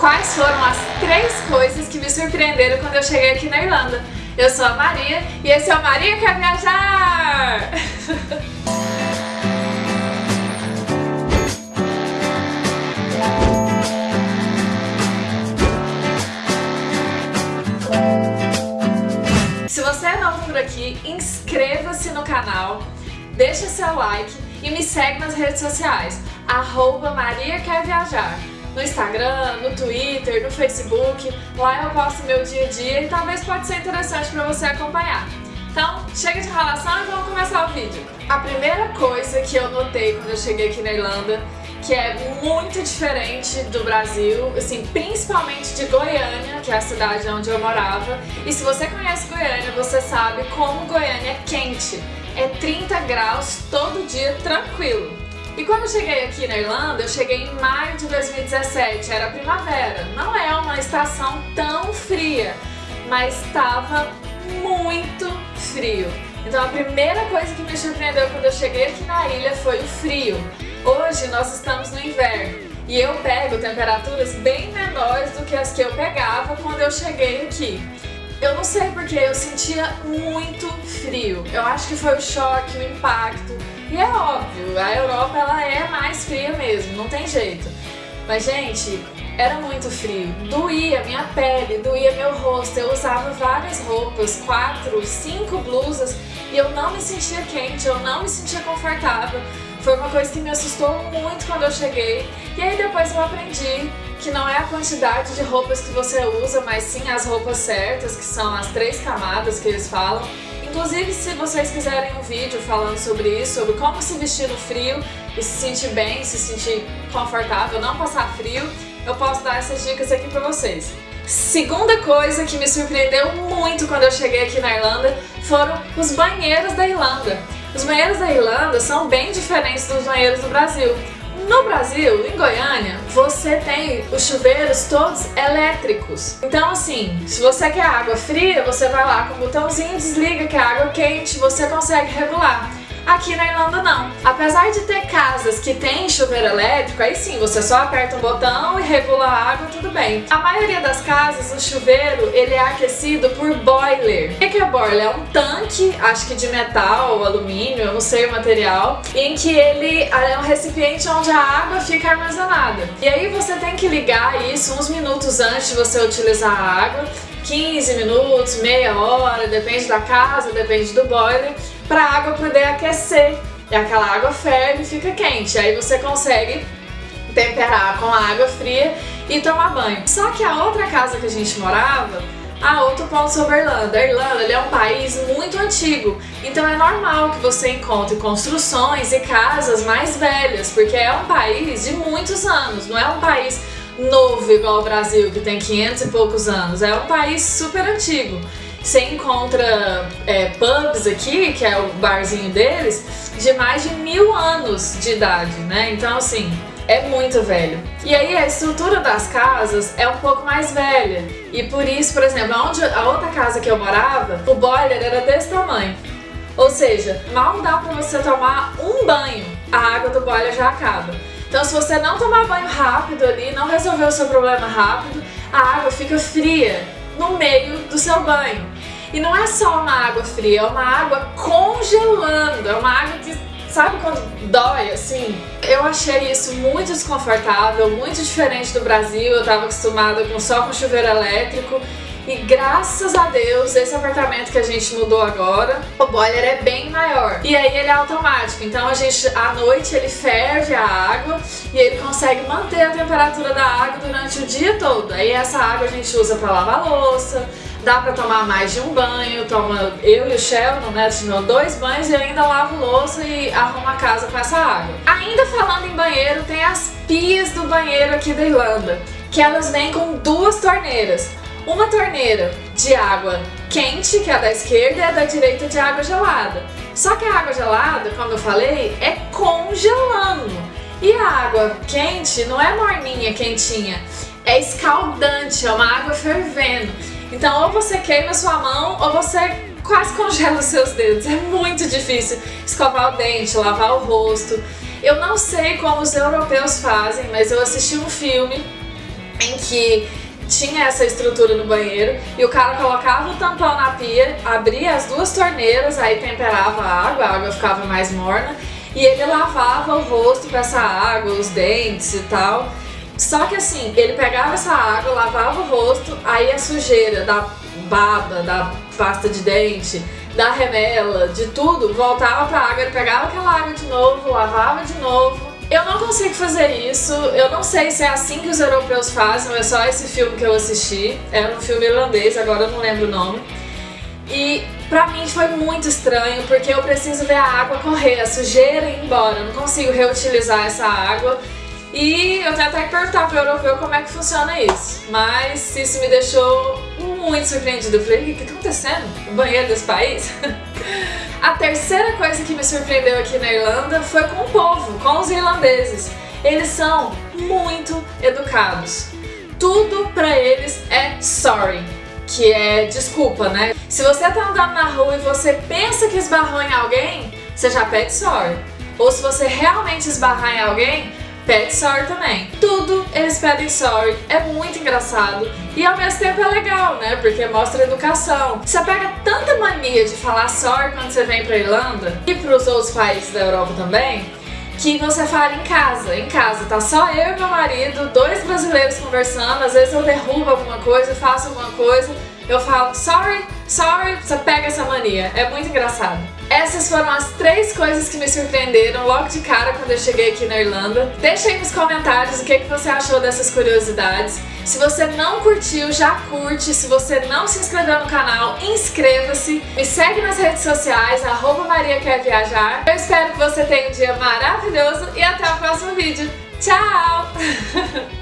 quais foram as três coisas que me surpreenderam quando eu cheguei aqui na Irlanda. Eu sou a Maria e esse é o Maria Quer Viajar! Se você é novo por aqui, inscreva-se no canal, deixa seu like e me segue nas redes sociais, arroba Maria Quer Viajar no Instagram, no Twitter, no Facebook. Lá eu posto meu dia a dia e talvez pode ser interessante para você acompanhar. Então, chega de relação e vamos começar o vídeo. A primeira coisa que eu notei quando eu cheguei aqui na Irlanda, que é muito diferente do Brasil, assim, principalmente de Goiânia, que é a cidade onde eu morava. E se você conhece Goiânia, você sabe como Goiânia é quente. É 30 graus todo dia tranquilo. E quando eu cheguei aqui na Irlanda, eu cheguei em maio de 2017, era primavera. Não é uma estação tão fria, mas estava muito frio. Então a primeira coisa que me surpreendeu quando eu cheguei aqui na ilha foi o frio. Hoje nós estamos no inverno e eu pego temperaturas bem menores do que as que eu pegava quando eu cheguei aqui. Eu não sei porque eu sentia muito frio. Eu acho que foi o choque, o impacto. E é óbvio, a Europa ela é mais fria mesmo, não tem jeito. Mas, gente, era muito frio. Doía minha pele, doía meu rosto. Eu usava várias roupas, quatro, cinco blusas, e eu não me sentia quente, eu não me sentia confortável. Foi uma coisa que me assustou muito quando eu cheguei. E aí depois eu aprendi que não é a quantidade de roupas que você usa, mas sim as roupas certas, que são as três camadas que eles falam. Inclusive, se vocês quiserem um vídeo falando sobre isso, sobre como se vestir no frio e se sentir bem, se sentir confortável, não passar frio, eu posso dar essas dicas aqui pra vocês. Segunda coisa que me surpreendeu muito quando eu cheguei aqui na Irlanda foram os banheiros da Irlanda. Os banheiros da Irlanda são bem diferentes dos banheiros do Brasil. No Brasil, em Goiânia, você tem os chuveiros todos elétricos. Então assim, se você quer água fria, você vai lá com o botãozinho, desliga que é água quente, você consegue regular. Aqui na Irlanda não. Apesar de ter casas que tem chuveiro elétrico, aí sim, você só aperta um botão e regula a água, tudo bem. A maioria das casas, o chuveiro, ele é aquecido por boiler. O que é boiler? É um tanque, acho que de metal, alumínio, eu não sei o material, em que ele é um recipiente onde a água fica armazenada. E aí você tem que ligar isso uns minutos antes de você utilizar a água, 15 minutos, meia hora, depende da casa, depende do boiler, para a água poder aquecer. E aquela água ferve e fica quente. Aí você consegue temperar com a água fria e tomar banho. Só que a outra casa que a gente morava, a outro ponto sobre a Irlanda. A Irlanda é um país muito antigo, então é normal que você encontre construções e casas mais velhas, porque é um país de muitos anos, não é um país novo igual o Brasil, que tem 500 e poucos anos. É um país super antigo. Você encontra é, pubs aqui, que é o barzinho deles, de mais de mil anos de idade, né? Então, assim, é muito velho. E aí a estrutura das casas é um pouco mais velha. E por isso, por exemplo, onde a outra casa que eu morava, o boiler era desse tamanho. Ou seja, mal dá pra você tomar um banho, a água do boiler já acaba. Então se você não tomar banho rápido ali, não resolver o seu problema rápido, a água fica fria no meio do seu banho. E não é só uma água fria, é uma água congelando, é uma água que, sabe quando dói assim? Eu achei isso muito desconfortável, muito diferente do Brasil, eu estava acostumada com só com chuveiro elétrico e graças a Deus, esse apartamento que a gente mudou agora, o boiler é bem maior. E aí ele é automático, então a gente, à noite ele ferve a água e ele consegue manter a temperatura da água durante o dia todo. Aí essa água a gente usa para lavar louça, dá pra tomar mais de um banho, toma eu e o Sheldon, né, tomam dois banhos e ainda lavo louça e arrumo a casa com essa água. Ainda falando em banheiro, tem as pias do banheiro aqui da Irlanda, que elas vêm com duas torneiras uma torneira de água quente, que é a da esquerda, e a da direita de água gelada. Só que a água gelada, como eu falei, é congelando. E a água quente não é morninha, quentinha, é escaldante, é uma água fervendo. Então ou você queima sua mão ou você quase congela os seus dedos. É muito difícil escovar o dente, lavar o rosto. Eu não sei como os europeus fazem, mas eu assisti um filme em que tinha essa estrutura no banheiro e o cara colocava o tampão na pia, abria as duas torneiras, aí temperava a água, a água ficava mais morna e ele lavava o rosto com essa água, os dentes e tal. Só que assim, ele pegava essa água, lavava o rosto, aí a sujeira da baba, da pasta de dente, da remela, de tudo, voltava pra água, ele pegava aquela água de novo, lavava de novo. Eu não consigo fazer isso, eu não sei se é assim que os europeus fazem, é só esse filme que eu assisti, é um filme irlandês, agora eu não lembro o nome. E pra mim foi muito estranho, porque eu preciso ver a água correr, a sujeira ir embora, eu não consigo reutilizar essa água. E eu tenho até que perguntar pro europeu como é que funciona isso. Mas isso me deixou muito surpreendida. Eu falei, o que tá acontecendo? O banheiro desse país? a terceira coisa que me surpreendeu aqui na Irlanda foi com o povo, com os irlandeses. Eles são muito educados. Tudo pra eles é sorry, que é desculpa, né? Se você tá andando na rua e você pensa que esbarrou em alguém, você já pede sorry. Ou se você realmente esbarrar em alguém, pede sorry também. Tudo eles pedem sorry, é muito engraçado e ao mesmo tempo é legal, né? Porque mostra educação. Você pega tanta mania de falar sorry quando você vem pra Irlanda e pros outros países da Europa também, que você fala em casa, em casa, tá só eu e meu marido, dois brasileiros conversando, às vezes eu derrubo alguma coisa, faço alguma coisa, eu falo sorry, sorry, você pega essa mania. É muito engraçado. Essas foram as três coisas que me surpreenderam logo de cara quando eu cheguei aqui na Irlanda. Deixa aí nos comentários o que, que você achou dessas curiosidades. Se você não curtiu, já curte. Se você não se inscreveu no canal, inscreva-se. Me segue nas redes sociais, arroba Maria Quer Viajar. Eu espero que você tenha um dia maravilhoso e até o próximo vídeo. Tchau!